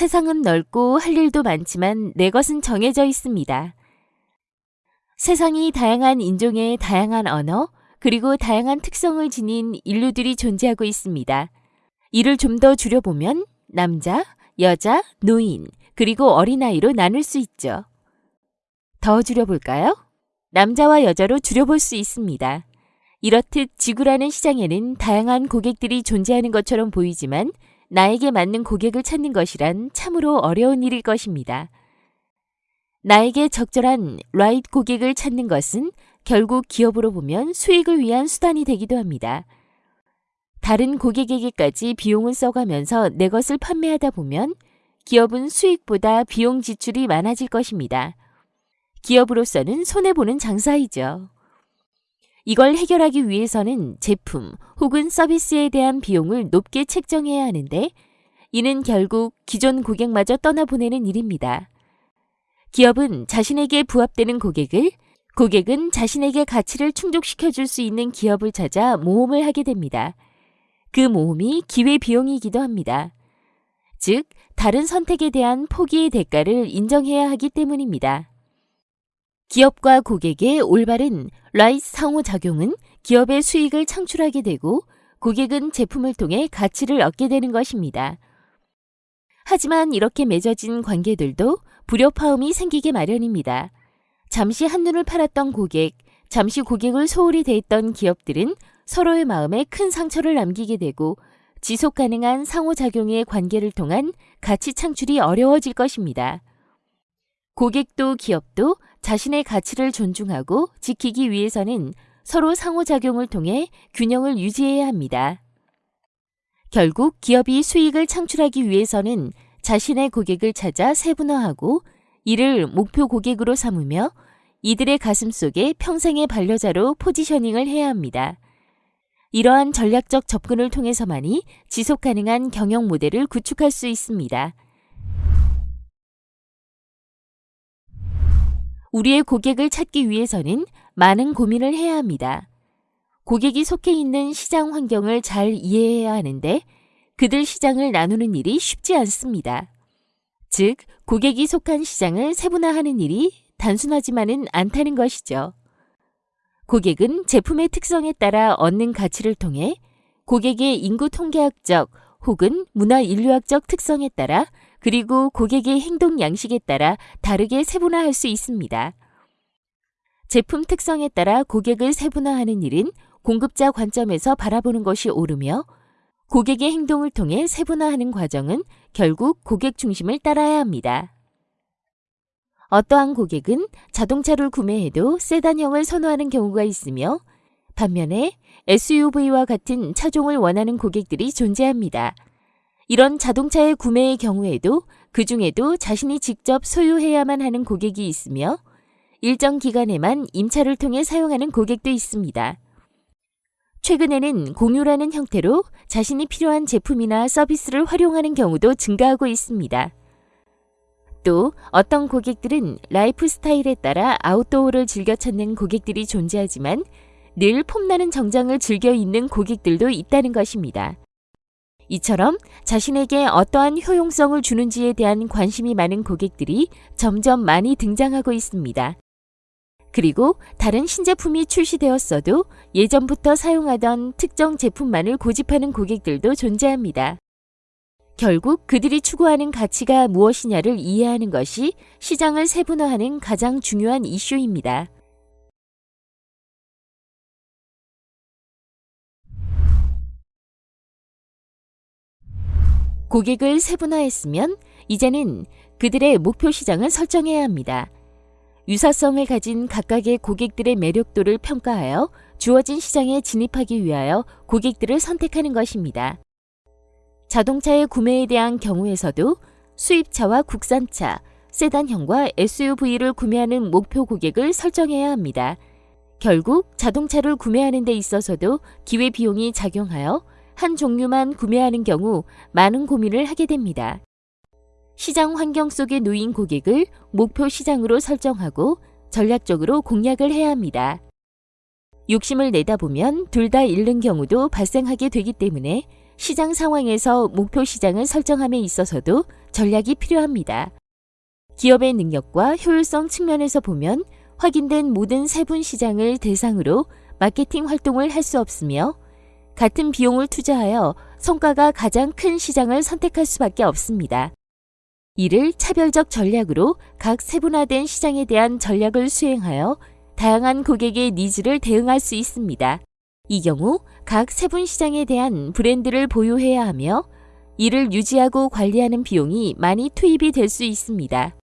세상은 넓고 할 일도 많지만 내 것은 정해져 있습니다. 세상이 다양한 인종의 다양한 언어, 그리고 다양한 특성을 지닌 인류들이 존재하고 있습니다. 이를 좀 더 줄여보면 남자, 여자, 노인, 그리고 어린아이로 나눌 수 있죠. 더 줄여볼까요? 남자와 여자로 줄여볼 수 있습니다. 이렇듯 지구라는 시장에는 다양한 고객들이 존재하는 것처럼 보이지만 나에게 맞는 고객을 찾는 것이란 참으로 어려운 일일 것입니다. 나에게 적절한 라이트 고객을 찾는 것은 결국 기업으로 보면 수익을 위한 수단이 되기도 합니다. 다른 고객에게까지 비용을 써가면서 내 것을 판매하다 보면 기업은 수익보다 비용 지출이 많아질 것입니다. 기업으로서는 손해보는 장사이죠. 이걸 해결하기 위해서는 제품 혹은 서비스에 대한 비용을 높게 책정해야 하는데 이는 결국 기존 고객마저 떠나보내는 일입니다. 기업은 자신에게 부합되는 고객을 고객은 자신에게 가치를 충족시켜 줄 수 있는 기업을 찾아 모험을 하게 됩니다. 그 모험이 기회 비용이기도 합니다. 즉, 다른 선택에 대한 포기의 대가를 인정해야 하기 때문입니다. 기업과 고객의 올바른 라이트 상호작용은 기업의 수익을 창출하게 되고 고객은 제품을 통해 가치를 얻게 되는 것입니다. 하지만 이렇게 맺어진 관계들도 불협화음이 생기게 마련입니다. 잠시 한눈을 팔았던 고객, 잠시 고객을 소홀히 대했던 기업들은 서로의 마음에 큰 상처를 남기게 되고 지속 가능한 상호작용의 관계를 통한 가치 창출이 어려워질 것입니다. 고객도 기업도 자신의 가치를 존중하고 지키기 위해서는 서로 상호작용을 통해 균형을 유지해야 합니다. 결국 기업이 수익을 창출하기 위해서는 자신의 고객을 찾아 세분화하고 이를 목표 고객으로 삼으며 이들의 가슴 속에 평생의 반려자로 포지셔닝을 해야 합니다. 이러한 전략적 접근을 통해서만이 지속 가능한 경영 모델을 구축할 수 있습니다. 우리의 고객을 찾기 위해서는 많은 고민을 해야 합니다. 고객이 속해 있는 시장 환경을 잘 이해해야 하는데 그들 시장을 나누는 일이 쉽지 않습니다. 즉, 고객이 속한 시장을 세분화하는 일이 단순하지만은 않다는 것이죠. 고객은 제품의 특성에 따라 얻는 가치를 통해 고객의 인구 통계학적 혹은 문화 인류학적 특성에 따라 그리고 고객의 행동 양식에 따라 다르게 세분화할 수 있습니다. 제품 특성에 따라 고객을 세분화하는 일은 공급자 관점에서 바라보는 것이 옳으며 고객의 행동을 통해 세분화하는 과정은 결국 고객 중심을 따라야 합니다. 어떠한 고객은 자동차를 구매해도 세단형을 선호하는 경우가 있으며 반면에 SUV와 같은 차종을 원하는 고객들이 존재합니다. 이런 자동차의 구매의 경우에도 그 중에도 자신이 직접 소유해야만 하는 고객이 있으며 일정 기간에만 임차를 통해 사용하는 고객도 있습니다. 최근에는 공유라는 형태로 자신이 필요한 제품이나 서비스를 활용하는 경우도 증가하고 있습니다. 또 어떤 고객들은 라이프 스타일에 따라 아웃도어를 즐겨 찾는 고객들이 존재하지만 늘 폼나는 정장을 즐겨 입는 고객들도 있다는 것입니다. 이처럼 자신에게 어떠한 효용성을 주는지에 대한 관심이 많은 고객들이 점점 많이 등장하고 있습니다. 그리고 다른 신제품이 출시되었어도 예전부터 사용하던 특정 제품만을 고집하는 고객들도 존재합니다. 결국 그들이 추구하는 가치가 무엇이냐를 이해하는 것이 시장을 세분화하는 가장 중요한 이슈입니다. 고객을 세분화했으면 이제는 그들의 목표 시장을 설정해야 합니다. 유사성을 가진 각각의 고객들의 매력도를 평가하여 주어진 시장에 진입하기 위하여 고객들을 선택하는 것입니다. 자동차의 구매에 대한 경우에서도 수입차와 국산차, 세단형과 SUV를 구매하는 목표 고객을 설정해야 합니다. 결국 자동차를 구매하는 데 있어서도 기회 비용이 작용하여 한 종류만 구매하는 경우 많은 고민을 하게 됩니다. 시장 환경 속에 놓인 고객을 목표 시장으로 설정하고 전략적으로 공략을 해야 합니다. 욕심을 내다 보면 둘 다 잃는 경우도 발생하게 되기 때문에 시장 상황에서 목표 시장을 설정함에 있어서도 전략이 필요합니다. 기업의 능력과 효율성 측면에서 보면 확인된 모든 세분 시장을 대상으로 마케팅 활동을 할 수 없으며 같은 비용을 투자하여 성과가 가장 큰 시장을 선택할 수밖에 없습니다. 이를 차별적 전략으로 각 세분화된 시장에 대한 전략을 수행하여 다양한 고객의 needs를 대응할 수 있습니다. 이 경우 각 세분 시장에 대한 브랜드를 보유해야 하며 이를 유지하고 관리하는 비용이 많이 투입이 될 수 있습니다.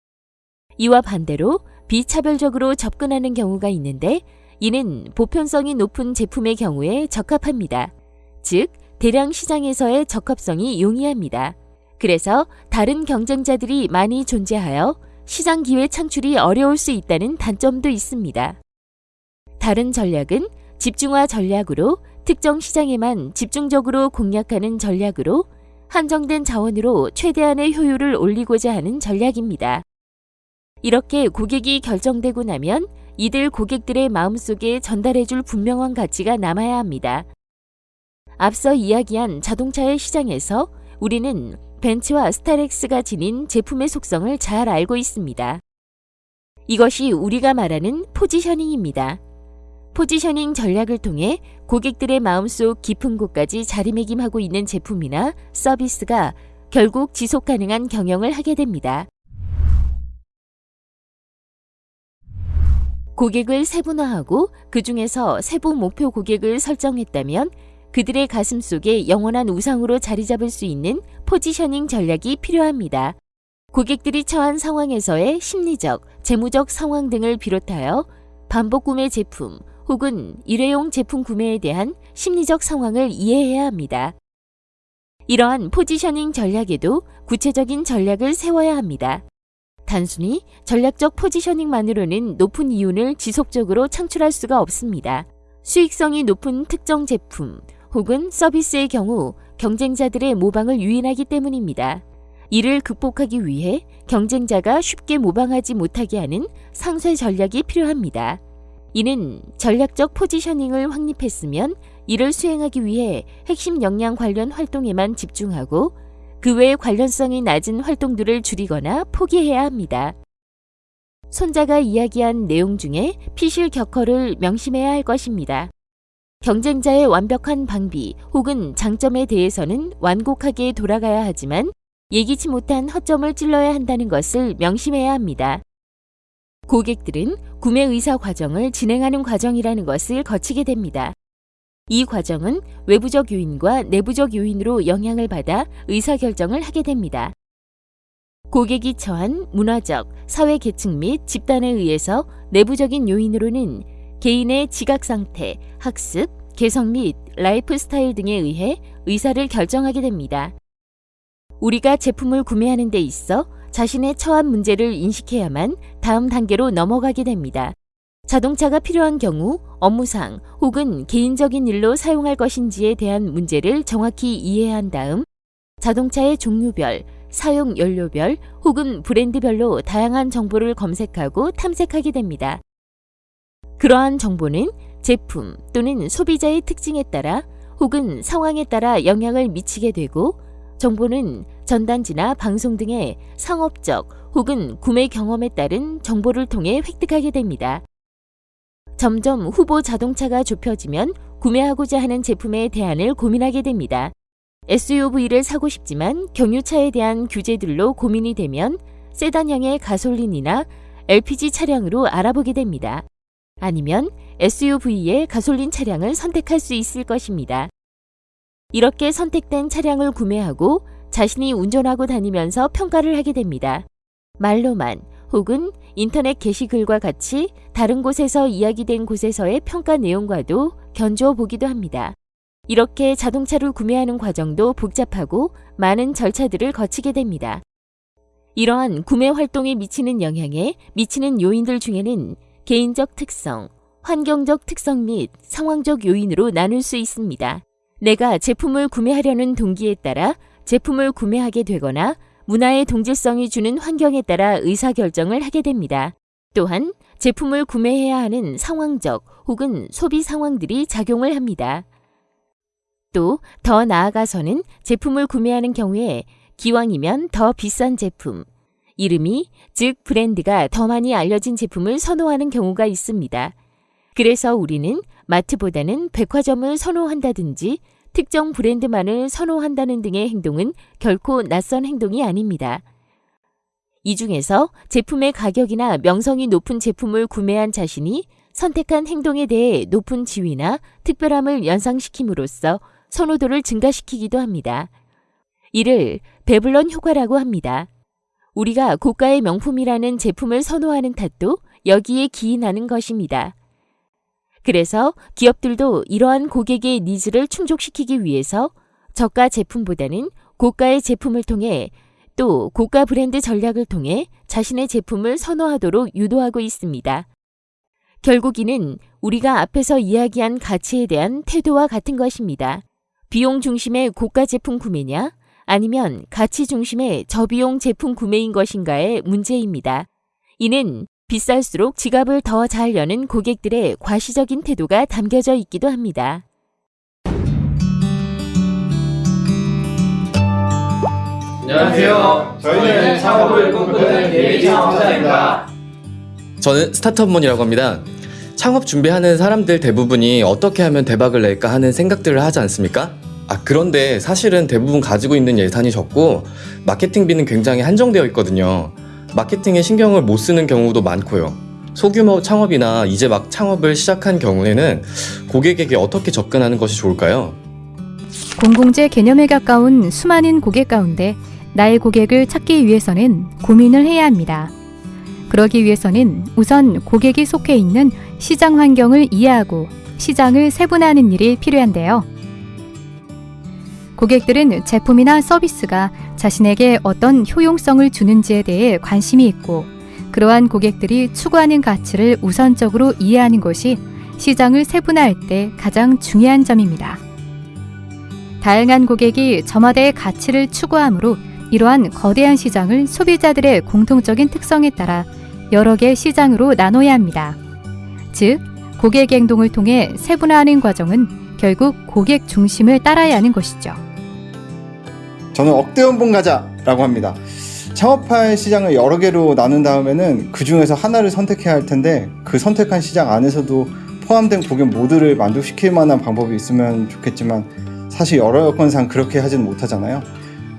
이와 반대로 비차별적으로 접근하는 경우가 있는데 이는 보편성이 높은 제품의 경우에 적합합니다. 즉, 대량 시장에서의 적합성이 용이합니다. 그래서 다른 경쟁자들이 많이 존재하여 시장 기회 창출이 어려울 수 있다는 단점도 있습니다. 다른 전략은 집중화 전략으로 특정 시장에만 집중적으로 공략하는 전략으로 한정된 자원으로 최대한의 효율을 올리고자 하는 전략입니다. 이렇게 고객이 결정되고 나면 이들 고객들의 마음속에 전달해줄 분명한 가치가 남아야 합니다. 앞서 이야기한 자동차의 시장에서 우리는 벤츠와 스타렉스가 지닌 제품의 속성을 잘 알고 있습니다. 이것이 우리가 말하는 포지셔닝입니다. 포지셔닝 전략을 통해 고객들의 마음속 깊은 곳까지 자리매김하고 있는 제품이나 서비스가 결국 지속 가능한 경영을 하게 됩니다. 고객을 세분화하고 그 중에서 세부 목표 고객을 설정했다면 그들의 가슴 속에 영원한 우상으로 자리 잡을 수 있는 포지셔닝 전략이 필요합니다. 고객들이 처한 상황에서의 심리적, 재무적 상황 등을 비롯하여 반복 구매 제품 혹은 일회용 제품 구매에 대한 심리적 상황을 이해해야 합니다. 이러한 포지셔닝 전략에도 구체적인 전략을 세워야 합니다. 단순히 전략적 포지셔닝만으로는 높은 이윤을 지속적으로 창출할 수가 없습니다. 수익성이 높은 특정 제품 혹은 서비스의 경우 경쟁자들의 모방을 유인하기 때문입니다. 이를 극복하기 위해 경쟁자가 쉽게 모방하지 못하게 하는 상쇄 전략이 필요합니다. 이는 전략적 포지셔닝을 확립했으면 이를 수행하기 위해 핵심 역량 관련 활동에만 집중하고 그 외의 관련성이 낮은 활동들을 줄이거나 포기해야 합니다. 손자가 이야기한 내용 중에 피실 격허를 명심해야 할 것입니다. 경쟁자의 완벽한 방비 혹은 장점에 대해서는 완곡하게 돌아가야 하지만 예기치 못한 허점을 찔러야 한다는 것을 명심해야 합니다. 고객들은 구매 의사 과정을 진행하는 과정이라는 것을 거치게 됩니다. 이 과정은 외부적 요인과 내부적 요인으로 영향을 받아 의사결정을 하게 됩니다. 고객이 처한 문화적, 사회 계층 및 집단에 의해서 내부적인 요인으로는 개인의 지각 상태, 학습, 개성 및 라이프 스타일 등에 의해 의사를 결정하게 됩니다. 우리가 제품을 구매하는 데 있어 자신의 처한 문제를 인식해야만 다음 단계로 넘어가게 됩니다. 자동차가 필요한 경우 업무상 혹은 개인적인 일로 사용할 것인지에 대한 문제를 정확히 이해한 다음 자동차의 종류별, 사용 연료별 혹은 브랜드별로 다양한 정보를 검색하고 탐색하게 됩니다. 그러한 정보는 제품 또는 소비자의 특징에 따라 혹은 상황에 따라 영향을 미치게 되고 정보는 전단지나 방송 등의 상업적 혹은 구매 경험에 따른 정보를 통해 획득하게 됩니다. 점점 후보 자동차가 좁혀지면 구매하고자 하는 제품의 대안을 고민하게 됩니다. SUV를 사고 싶지만 경유차에 대한 규제들로 고민이 되면 세단형의 가솔린이나 LPG 차량으로 알아보게 됩니다. 아니면 SUV의 가솔린 차량을 선택할 수 있을 것입니다. 이렇게 선택된 차량을 구매하고 자신이 운전하고 다니면서 평가를 하게 됩니다. 말로만 혹은 인터넷 게시글과 같이 다른 곳에서 이야기된 곳에서의 평가 내용과도 견주어 보기도 합니다. 이렇게 자동차를 구매하는 과정도 복잡하고 많은 절차들을 거치게 됩니다. 이러한 구매 활동에 미치는 영향에 미치는 요인들 중에는 개인적 특성, 환경적 특성 및 상황적 요인으로 나눌 수 있습니다. 내가 제품을 구매하려는 동기에 따라 제품을 구매하게 되거나 문화의 동질성이 주는 환경에 따라 의사결정을 하게 됩니다. 또한 제품을 구매해야 하는 상황적 혹은 소비 상황들이 작용을 합니다. 또 더 나아가서는 제품을 구매하는 경우에 기왕이면 더 비싼 제품, 이름이 즉 브랜드가 더 많이 알려진 제품을 선호하는 경우가 있습니다. 그래서 우리는 마트보다는 백화점을 선호한다든지 특정 브랜드만을 선호한다는 등의 행동은 결코 낯선 행동이 아닙니다. 이 중에서 제품의 가격이나 명성이 높은 제품을 구매한 자신이 선택한 행동에 대해 높은 지위나 특별함을 연상시킴으로써 선호도를 증가시키기도 합니다. 이를 베블런 효과라고 합니다. 우리가 고가의 명품이라는 제품을 선호하는 탓도 여기에 기인하는 것입니다. 그래서 기업들도 이러한 고객의 needs를 충족시키기 위해서 저가 제품보다는 고가의 제품을 통해 또 고가 브랜드 전략을 통해 자신의 제품을 선호하도록 유도하고 있습니다. 결국 이는 우리가 앞에서 이야기한 가치에 대한 태도와 같은 것입니다. 비용 중심의 고가 제품 구매냐 아니면 가치 중심의 저비용 제품 구매인 것인가의 문제입니다. 이는 비쌀수록 지갑을 더 잘 여는 고객들의 과시적인 태도가 담겨져 있기도 합니다. 안녕하세요. 저희는 창업을 꿈꾸는 예비 창업자입니다. 저는 스타트업몬이라고 합니다. 창업 준비하는 사람들 대부분이 어떻게 하면 대박을 낼까 하는 생각들을 하지 않습니까? 아, 그런데 사실은 대부분 가지고 있는 예산이 적고 마케팅비는 굉장히 한정되어 있거든요. 마케팅에 신경을 못 쓰는 경우도 많고요. 소규모 창업이나 이제 막 창업을 시작한 경우에는 고객에게 어떻게 접근하는 것이 좋을까요? 공공재 개념에 가까운 수많은 고객 가운데 나의 고객을 찾기 위해서는 고민을 해야 합니다. 그러기 위해서는 우선 고객이 속해 있는 시장 환경을 이해하고 시장을 세분화하는 일이 필요한데요. 고객들은 제품이나 서비스가 자신에게 어떤 효용성을 주는지에 대해 관심이 있고 그러한 고객들이 추구하는 가치를 우선적으로 이해하는 것이 시장을 세분화할 때 가장 중요한 점입니다. 다양한 고객이 저마다의 가치를 추구하므로 이러한 거대한 시장을 소비자들의 공통적인 특성에 따라 여러 개 시장으로 나눠야 합니다. 즉, 고객 행동을 통해 세분화하는 과정은 결국 고객 중심을 따라야 하는 것이죠. 저는 억대 연봉 가자 라고 합니다. 창업할 시장을 여러 개로 나눈 다음에는 그 중에서 하나를 선택해야 할 텐데 그 선택한 시장 안에서도 포함된 고객 모두를 만족시킬 만한 방법이 있으면 좋겠지만 사실 여러 여건상 그렇게 하지는 못하잖아요.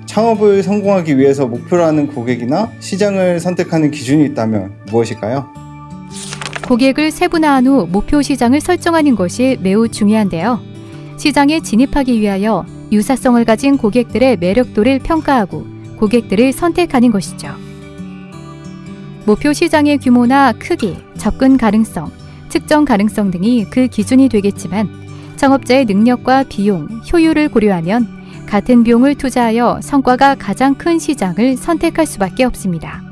창업을 성공하기 위해서 목표로 하는 고객이나 시장을 선택하는 기준이 있다면 무엇일까요? 고객을 세분화한 후 목표 시장을 설정하는 것이 매우 중요한데요. 시장에 진입하기 위하여 유사성을 가진 고객들의 매력도를 평가하고 고객들을 선택하는 것이죠. 목표 시장의 규모나 크기, 접근 가능성, 측정 가능성 등이 그 기준이 되겠지만 창업자의 능력과 비용, 효율을 고려하면 같은 비용을 투자하여 성과가 가장 큰 시장을 선택할 수밖에 없습니다.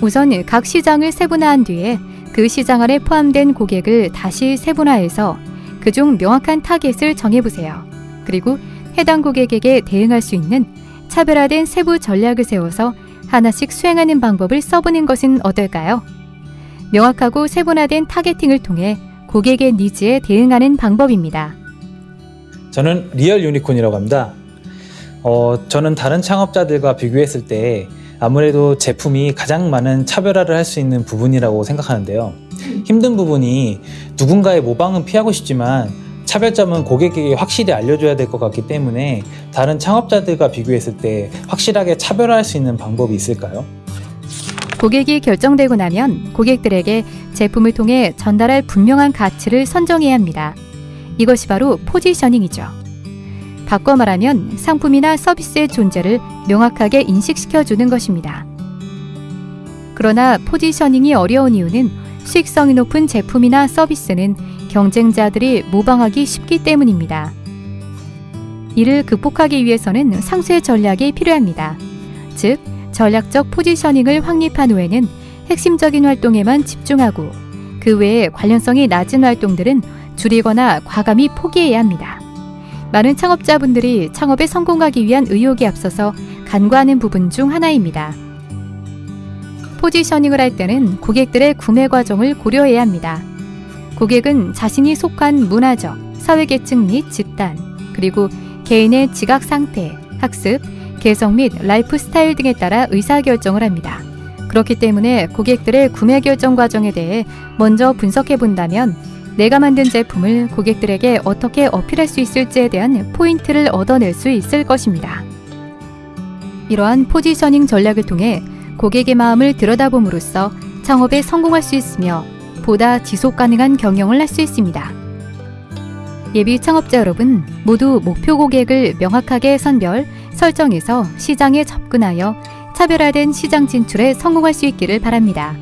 우선 각 시장을 세분화한 뒤에 그 시장 안에 포함된 고객을 다시 세분화해서 그중 명확한 타겟을 정해보세요. 그리고 해당 고객에게 대응할 수 있는 차별화된 세부 전략을 세워서 하나씩 수행하는 방법을 써보는 것은 어떨까요? 명확하고 세분화된 targeting을 통해 고객의 needs에 대응하는 방법입니다. 저는 리얼 유니콘이라고 합니다. 어, 저는 다른 창업자들과 비교했을 때 아무래도 제품이 가장 많은 차별화를 할 수 있는 부분이라고 생각하는데요. 힘든 부분이 누군가의 모방은 피하고 싶지만 차별점은 고객에게 확실히 알려줘야 될 것 같기 때문에 다른 창업자들과 비교했을 때 확실하게 차별화할 수 있는 방법이 있을까요? 고객이 결정되고 나면 고객들에게 제품을 통해 전달할 분명한 가치를 선정해야 합니다. 이것이 바로 포지셔닝이죠. 바꿔 말하면 상품이나 서비스의 존재를 명확하게 인식시켜 주는 것입니다. 그러나 포지셔닝이 어려운 이유는 수익성이 높은 제품이나 서비스는 경쟁자들이 모방하기 쉽기 때문입니다. 이를 극복하기 위해서는 상쇄 전략이 필요합니다. 즉, 전략적 포지셔닝을 확립한 후에는 핵심적인 활동에만 집중하고 그 외에 관련성이 낮은 활동들은 줄이거나 과감히 포기해야 합니다. 많은 창업자분들이 창업에 성공하기 위한 의욕이 앞서서 간과하는 부분 중 하나입니다. positioning을 할 때는 고객들의 구매 과정을 고려해야 합니다. 고객은 자신이 속한 문화적, 사회계층 및 집단, 그리고 개인의 지각 상태, 학습, 개성 및 라이프 스타일 등에 따라 의사결정을 합니다. 그렇기 때문에 고객들의 구매 결정 과정에 대해 먼저 분석해 본다면 내가 만든 제품을 고객들에게 어떻게 어필할 수 있을지에 대한 포인트를 얻어낼 수 있을 것입니다. 이러한 포지셔닝 전략을 통해 고객의 마음을 들여다봄으로써 창업에 성공할 수 있으며 보다 지속 가능한 경영을 할 수 있습니다. 예비 창업자 여러분, 모두 목표 고객을 명확하게 선별, 설정해서 시장에 접근하여 차별화된 시장 진출에 성공할 수 있기를 바랍니다.